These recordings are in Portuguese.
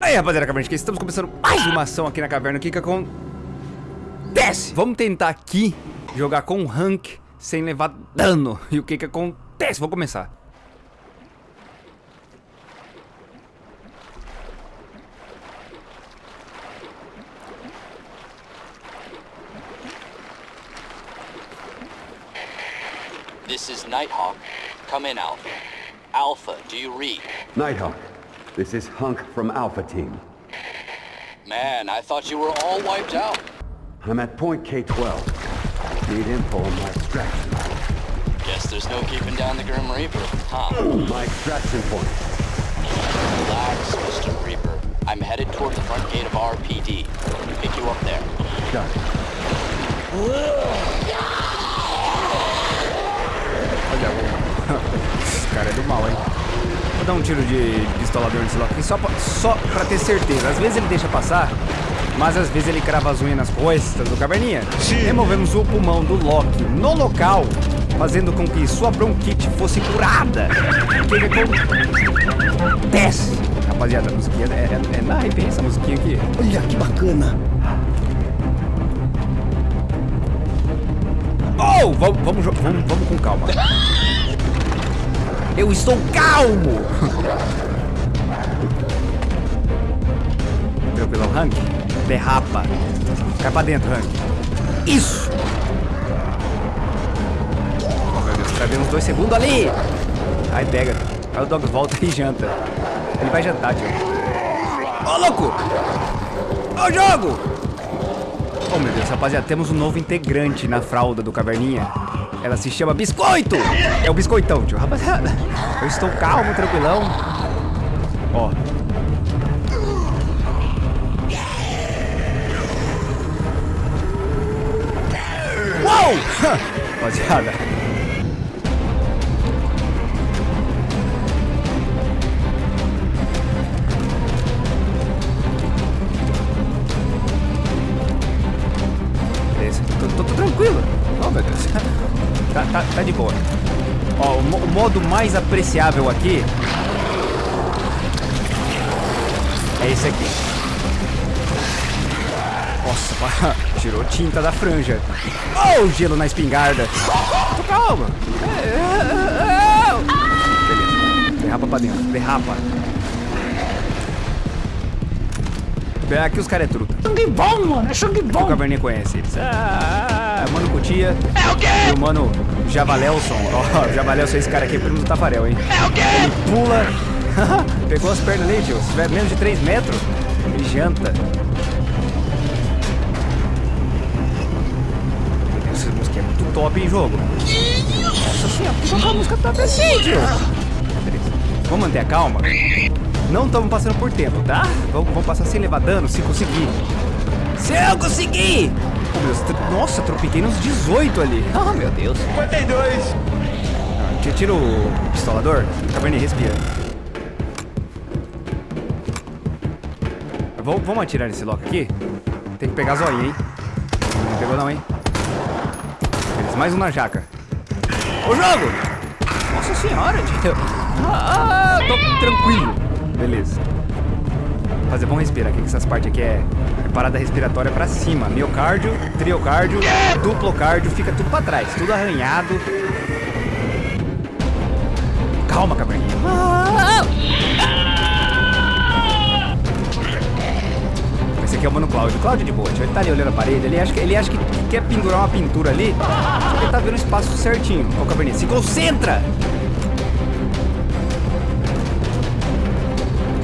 Aí, rapaziada, caverna, estamos começando mais uma ação aqui na caverna. O que que acontece? Vamos tentar aqui jogar com rank sem levar dano. E o que que acontece? Vou começar. This is Nighthawk. Come in, Alpha. Alpha, do you read? Nighthawk, this is Hunk from Alpha Team. Man, I thought you were all wiped out. I'm at point K-12. Need info on my extraction. Guess there's no keeping down the Grim Reaper, huh? My extraction point. Relax, Mr. Reaper. I'm headed toward the front gate of RPD. Pick you up there. Got it. Dar um tiro de pistolador nesse Loki só pra, só pra ter certeza. Às vezes ele deixa passar, mas às vezes ele crava as unhas nas costas do caverninha. Removemos o pulmão do Loki no local, fazendo com que sua bronquite fosse curada. Que que acontece? Rapaziada, a musiquinha é, é, é na arrepia essa musiquinha aqui. Olha que bacana. Oh, vamos, vamos, vamos, vamos com calma. Eu estou calmo. Tranquilo, Hank. Derrapa. Cai pra dentro, Hank. Isso. Oh, meu Deus, travei uns dois segundos ali. Aí pega. Aí o dog volta e janta. Ele vai jantar, tio. Ô, louco. Ô, jogo. Oh meu Deus, rapaziada, temos um novo integrante na fralda do Caverninha. Ela se chama Biscoito! É o Biscoitão, tio. Rapaziada, eu estou calmo, tranquilão. Ó. Uou! Rapaziada. Beleza, tô, tô- tô tranquilo. Oh, meu Deus. Tá, tá, tá de boa. Ó, o, o modo mais apreciável aqui é esse aqui. Nossa, tirou tinta da franja. Oh, gelo na espingarda. Tô calma. Beleza. Derrapa pra dentro. Derrapa. Aqui os caras é truta. Sangue bom, mano. É sangue O bom. Caverninha conhece eles. Ah, Mano Cutia. É o quê? E o Mano Javalelson. Ó, o Javalelson é esse cara aqui, é primo do Tafarel, hein? É o quê? Ele pula. Pegou as pernas ali, tio. Se tiver menos de 3 metros, ele janta. Essa música é muito top em jogo. Nossa senhora, por que tocar a música top assim, tio? Vamos manter a calma? Não estamos passando por tempo, tá? Vamos, vamos passar sem levar dano, se conseguir. Se eu conseguir! Oh, meu Deus, tr- nossa, tropiquei nos 18 ali. Ah, meu Deus. 52! Tira, tira o pistolador. Caverninha, respira. Vamos, vamos atirar nesse loco aqui? Tem que pegar zoinha, hein? Não pegou não, hein? Beleza, mais um na jaca. Ô, jogo! Nossa senhora, tio. Ah, tô tranquilo. Beleza. Fazer, vamos respirar aqui, que essas partes aqui é, é parada respiratória pra cima. Miocárdio, triocárdio, duplocárdio, fica tudo pra trás, tudo arranhado. Calma, caverninha. Esse aqui é o Mano Cláudio. Cláudio de boa. Ele tá ali olhando a parede, ele acha que, ele acha que quer pendurar uma pintura ali, só que ele tá vendo o espaço certinho. Ô, caverninha, se concentra!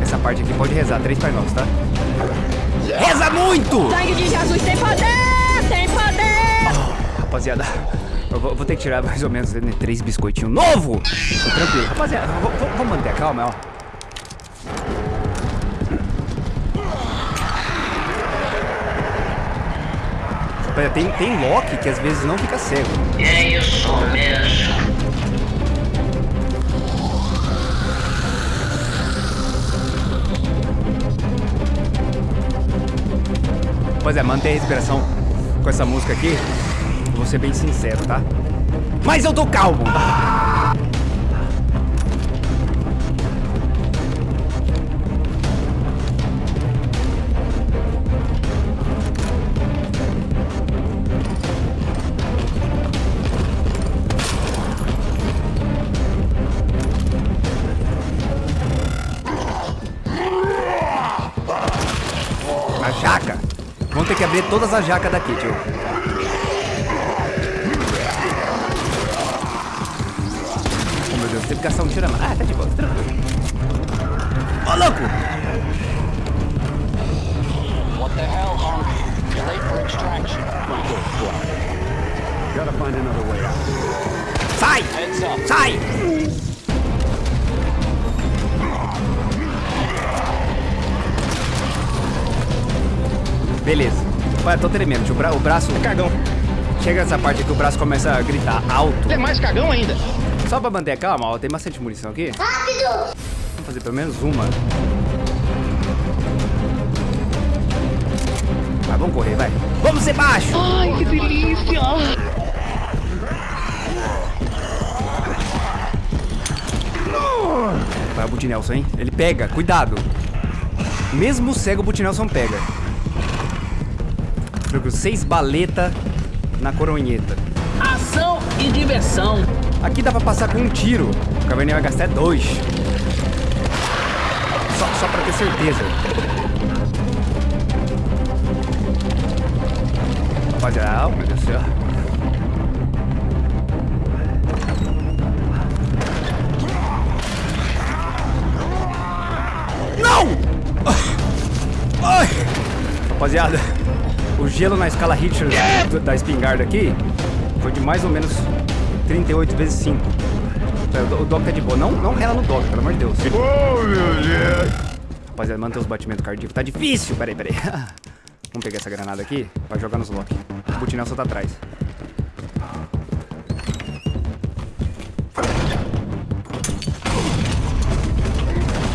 Essa parte aqui pode rezar, três Pai Nossos, tá? Muito! Sangue de Jesus tem poder! Tem poder! Rapaziada, eu vou, vou ter que tirar mais ou menos né, três biscoitinhos novo. Tô tranquilo. Rapaziada, vamos manter a calma, ó. Rapaziada, tem, tem Loki que às vezes não fica cego. É isso mesmo. Pois é, a respiração com essa música aqui. Vou ser bem sincero, tá? Mas eu tô calmo! jaca. Abrir todas as jacas daqui, tio. Oh, meu Deus, teve que gastar um tiro a mais. Ah, tá de boa, tranquilo. Ô, louco! What the hell, Honk? You're late for extraction. Gotta find another way out. Sai! Sai! Beleza. Ué, tô tremendo, tio. O, bra o braço... Cagão. Chega nessa parte aqui, o braço começa a gritar alto. Ele é mais cagão ainda. Só pra manter a calma, ó, tem bastante munição aqui. Rápido! Vamos fazer pelo menos uma. Vai, vamos correr, vai. Vamos ser baixo! Ai, que delícia! Vai o Butinelson, hein? Ele pega, cuidado. Mesmo cego, o Butinelson pega. Tranquilo, seis baleta na coronheta. Ação e diversão. Aqui dá pra passar com um tiro. O Caverninha vai gastar dois. Só, só pra ter certeza. Rapaziada, oh, meu Deus do céu. Não! Ai! Rapaziada, o gelo na escala Richter da espingarda aqui foi de mais ou menos 38 vezes 5. O, o Doc tá de boa. Não, não rela no Doc, pelo amor de Deus. Oh, meu Deus! Rapaziada, manter os batimentos cardíacos. Tá difícil. Peraí, peraí. Vamos pegar essa granada aqui pra jogar nos lock. O Butinel só tá atrás.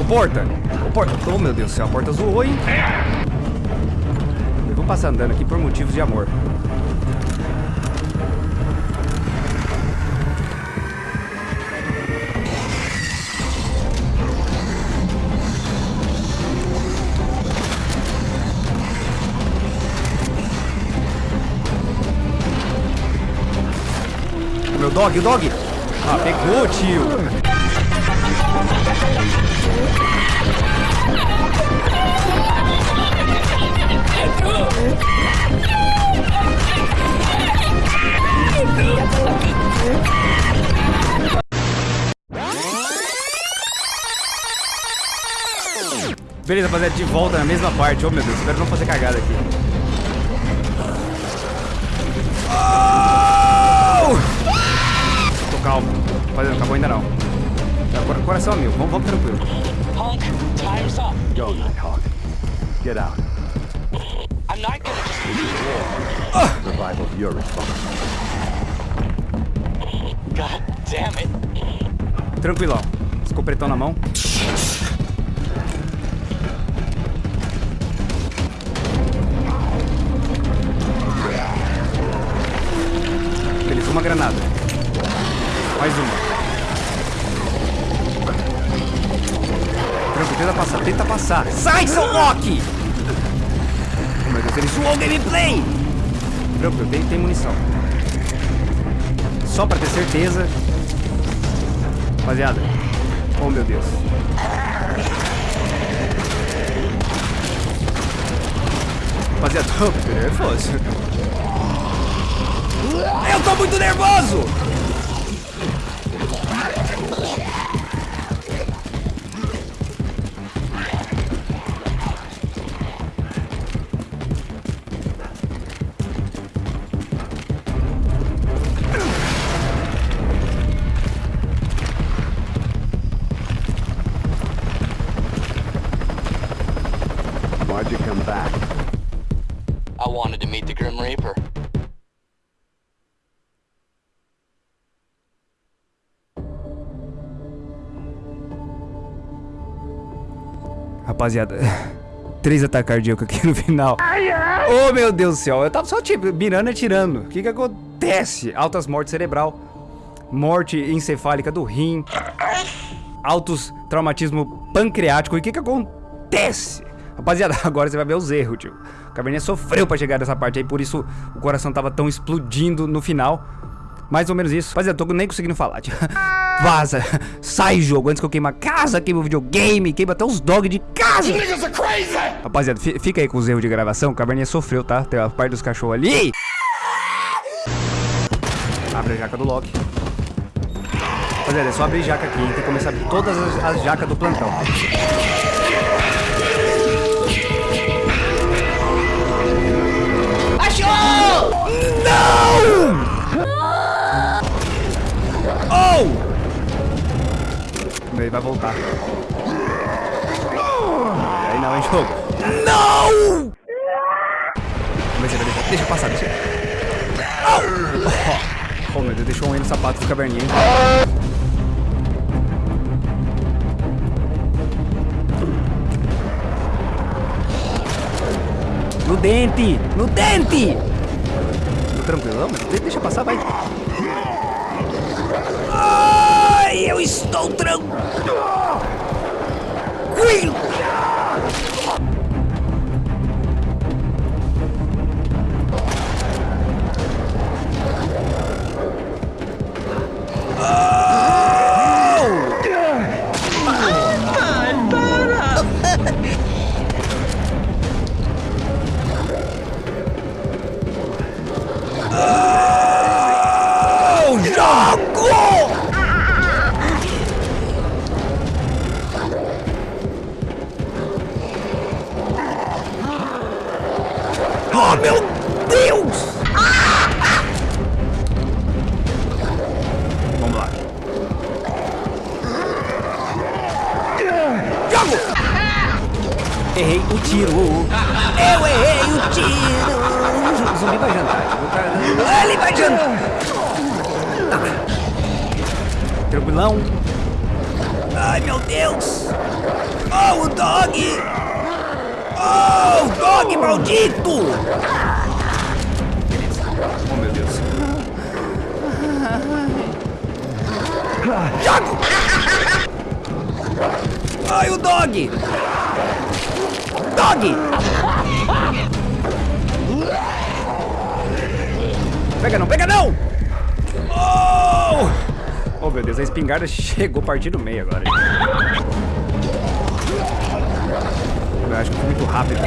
O porta! O porta! Oh, meu Deus do céu, a porta zoou, hein? Passar andando aqui por motivos de amor. Meu dog, o dog! Ah, pegou, tio! Beleza, rapaziada, de volta na mesma parte. Oh, meu Deus, espero não fazer cagada aqui. Oh! Tô calmo. Rapaziada, não acabou ainda não. Tá, cora- Coração meu, vamos, vamos tranquilo. Honk, time's up. Go, Nighthawk. Get out. I'm not gonna just leave you here. Survival's your responsibility. God damn it. Tranquilão. Escopretão na mão. Tenta passar. Sai, seu Loki! Oh, meu Deus, ele zoou o gameplay! Tranquilo, tem, tem munição. Só pra ter certeza, Rapaziada. Oh, meu Deus. Rapaziada, tô nervoso. Eu tô muito nervoso! Rapaziada, três ataques cardíacos aqui no final. Oh, meu Deus do céu. Eu tava só, tipo, mirando e atirando. O que que acontece? Altas mortes cerebral. Morte encefálica do rim. Altos traumatismo pancreático. E o que que acontece? Rapaziada, agora você vai ver os erros, tio. O Cabernet sofreu pra chegar nessa parte aí, por isso o coração tava tão explodindo no final. Mais ou menos isso. Rapaziada, tô nem conseguindo falar. Vaza. Sai, jogo. Antes que eu queime a casa, queime o videogame, queime até os dogs de casa. Rapaziada, fi- fica aí com os erros de gravação. O Caverninha sofreu, tá? Tem a parte dos cachorros ali. Abre a jaca do Loki. Rapaziada, é só abrir jaca aqui. Tem que começar a abrir todas as, as jacas do plantão. Achou! Oh! Ele vai voltar. Aí não, hein, jogo. Não! Vai deixar. Deixa passar, deixa. Oh, oh meu Deus, deixou um aí no sapato do caverninha, hein? No dente! No dente! Tô tranquilão, mas de- deixa passar, vai. Eu estou tranquilo! Errei o tiro. Eu errei o tiro. Zumbi vai jantar. O cara- Ele vai jantar. Tranquilão. Ai, meu Deus. Oh, o dog. Oh, o dog maldito. Oh, meu Deus. Jogo. Ai, o dog. Dog. Pega não, pega não! Oh! Oh meu Deus, a espingarda chegou partindo meio agora. Eu acho que foi muito rápido.